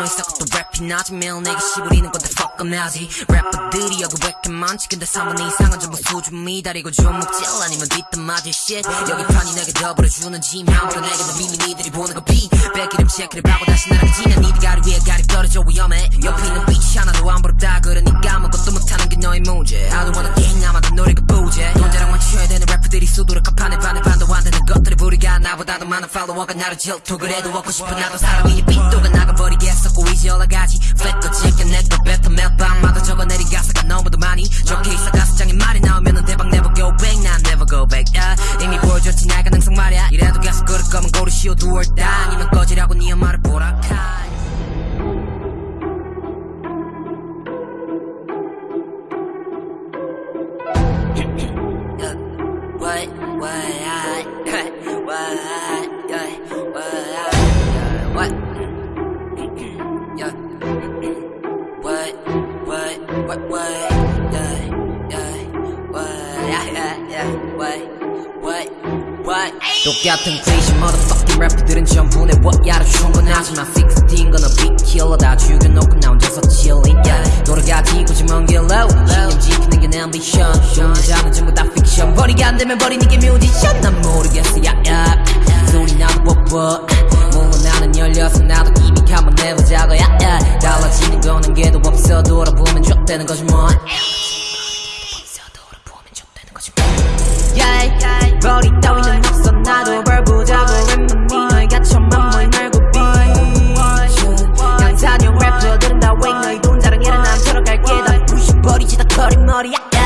너희서 또 랩이 나지 매일 내게 시부리는 건데 fuck I'm 나지. 래퍼들이 여기 왜이렇만 치근데 3분의 이상은 전부 수준 미달이고 주먹질 아니면 뒷담 맞을 shit. 여기 판이 내게 더불어주는 짐 아무도 내게 더 미미 니들이 보는 거비 백기름 체크를 하고 다시 날아가지 난 니들 가리 위에 가리 떨어져 나를 질투를 해도 얻고 싶어. 나도 사람이니 빗도가 나가버리겠었고 이제 올라가지. 찍게 내거 뱉어 몇 방마다 적어내린 가사가 너무도 많이 적혀 있어. 가사장에 말이 나오면은 대박 never go back 난 never go back. yeah. 이미 보여줬지 날 가능성 말야. 이래도 계속 그럴 거면 고르시오 do or die 아니면 꺼지라고 네 엄마를 보라카. What, what, what, what, what, yeah, yeah, what, yeah, yeah, yeah, what, what, what. 똑같은 cliche motherfucking 래퍼들은 전부 내 what,야로 충분하지만 16 건너 big killer 다 죽여놓고 나 혼자서 chillin' yeah. 노래가 지고지 먼 길로 신념 지키는 게 내 ambition 여자는 전부 다 fiction 버리가 안 되면 버리는 게 뮤지션 난 모르겠어 머리야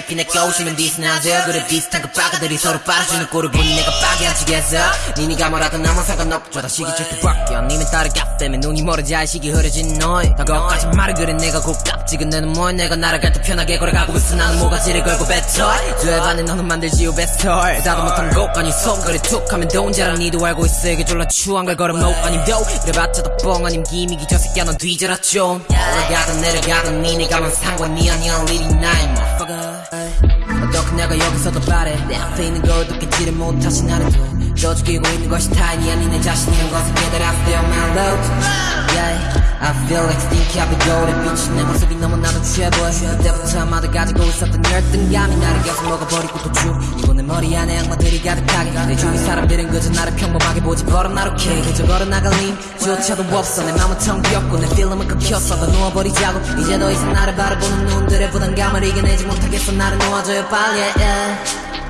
트래피 내꺼 오시면 디스나세요? 그래 비슷한 그 빠가들이 서로 빨아주는 꼴을 보니 내가 빠게 안 치겠어? 니니가 뭐라든 나만 상관없죠. 다 시기 절대 바뀌어. 니면 따라가 때문에 눈이 멀어지 시기 흐려진 너희 다 거기까지 말을 그래 내가 고깝지 근데는 뭐 내가 날아갈 때 편하게 걸어가고 있어. 나는 모가지를 걸고 뱉어 죄반에 너는 만들지요 베스털. 나도 못한 곡 아니 손거리 툭 하면 돈 자랑 니도 알고 있어. 이게 졸라 추한 걸 걸어놓 아님 도 그래봤자 덕뻥 아님 기미기 저 새끼야 넌 뒤져라 좀. 올라가든 내려가든 니네가만 상관이 아니야. 나의 어떻게 내가 여기서도 바래. 내 앞에 있는 걸 느끼지를 못하신 나를 더 죽이고 있는 것이 타인이 아닌 내 자신이란 것을 깨달아 still my love. Yeah I feel like stinky. 앞에 거울에 비친 내 모습이 너무나도 취해 보여 그때부터 아마도 가지고 있었던 열등감이 나를 계속 먹어버리고 내 머리 안에 악마들이 가득하게 내 주위 사람들은 그저 나를 평범하게 보지 버릇 나룩해 그저 걸어나갈 힘조차도 없어. 내 맘은 텅 비었고 내 필름은 끊겼어. 더 누워버리자고. 이제 더 이상 나를 바라보는 눈들의 부담감을 이겨내지 못하겠어. 나를 놓아줘요 빨리. yeah,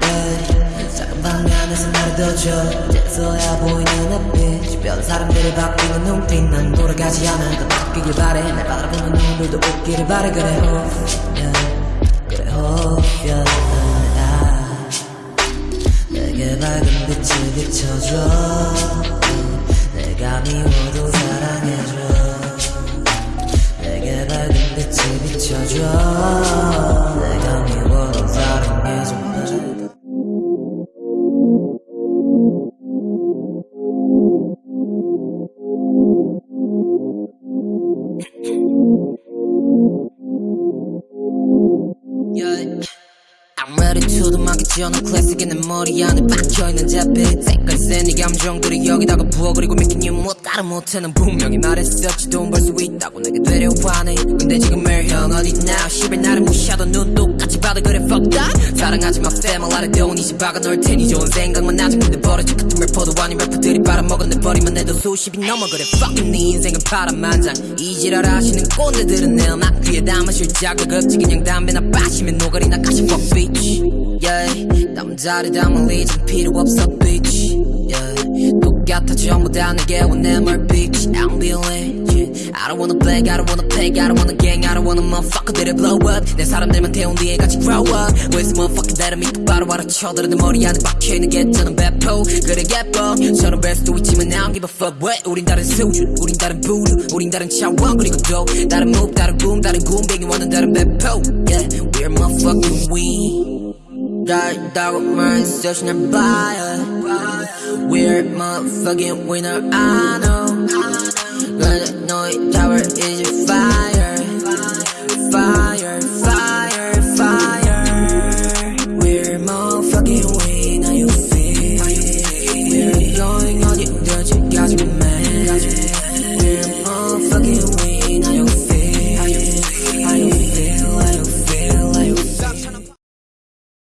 yeah. 작은 방에 안에서 나를 둬줘. 이제서야 보이는 앞빛. 주변 사람들이 바뀌는 눈빛. 난 돌아가지 않아. 더 바뀌길 바래. 날 바라보는 눈들도 웃기를 바래. 그래 hope yeah. 그래 hope yeah. 내게 밝은 빛을 비춰줘. 내가 미워도 사랑해줘. 내게 밝은 빛을 비춰줘. 내가 미워도 사랑해줘. I'm ready to 도 클래식의 내 머리 안에 박혀있는 잡빛 색깔 센네 감정들이 여기다가 부어 그리고 믿긴 이뭐 다른 못해 는 분명히 말했었지 돈 벌 수 있다고 내게 되려 화내 근데 지금 멜형 어딨나 시발 나를 무시하던 눈 똑같이 봐도 그래 fuck that. 사랑하지 마 family 아래 돈이 집 박아 넣을 테니 좋은 생각만 나지. 근데 버려질 같은 래퍼도 아닌 래퍼들이 빨아먹었네 버리면 해도 수십이 넘어 그래 fucking 네 인생은 파란만장. 이지랄 하시는 꼰대들은 내 음악 귀에 담아실 자극. 없지 그냥 담배나 빠시면 노가리나 가시 fuck bitch yeah 남자를 담을 리전 필요 없어 bitch yeah 같아 전부 다 내게 원내 말 bitch I don't be legit I don't wanna beg I don't wanna peg I don't wanna gang I don't wanna motherfucker that blow up 내 사람들만 태운 뒤에 같이 grow up Where's motherfucking that I'm 똑바로 알아 쳐들어 내 머리 안에 박혀있는 게 저는 배포 그래 예뻐 저는 뵐 수도 있지만 I don't give a fuck what 우린 다른 수준 우린 다른 부류 우린 다른 차원 그리고 또 다른 move 다른 boom 다른 굼벵이 원은 다른 배포 Yeah we're motherfucking we 다르다고 말했어 날 봐요 We're motherfucking winner I know